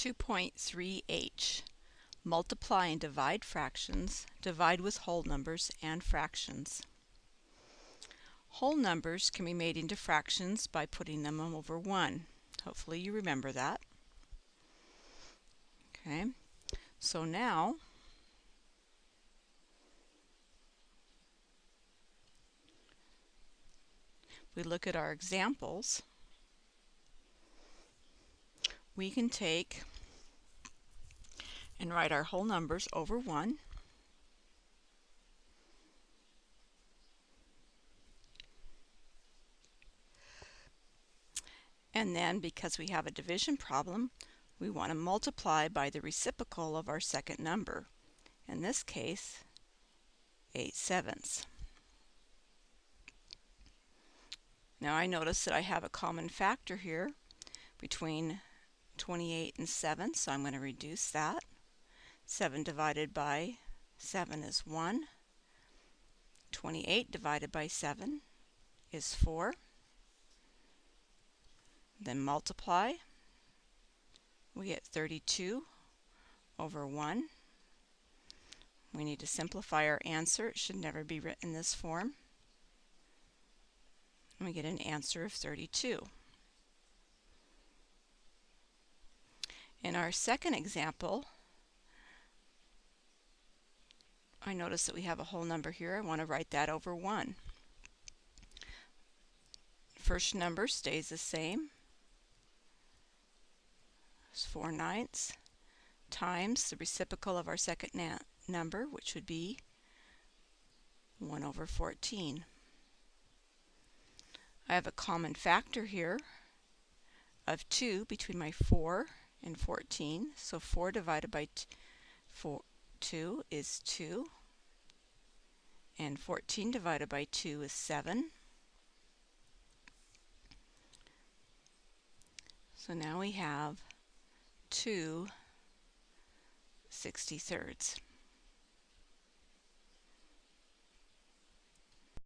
2.3h Multiply and divide fractions, divide with whole numbers and fractions. Whole numbers can be made into fractions by putting them over 1. Hopefully you remember that. Okay, so now we look at our examples. We can take and write our whole numbers over 1. And then, because we have a division problem, we want to multiply by the reciprocal of our second number. In this case, 8 sevenths. Now I notice that I have a common factor here between 28 and 7, so I'm going to reduce that. 7 divided by 7 is 1. 28 divided by 7 is 4. Then multiply. We get 32 over 1. We need to simplify our answer. It should never be written in this form. And we get an answer of 32. In our second example, I notice that we have a whole number here. I want to write that over 1. First number stays the same. It's 4 ninths times the reciprocal of our second number, which would be 1 over 14. I have a common factor here of 2 between my 4 and 14. So 4 divided by 4, 2 is 2. And 14 divided by 2 is 7. So now we have 2 63rds.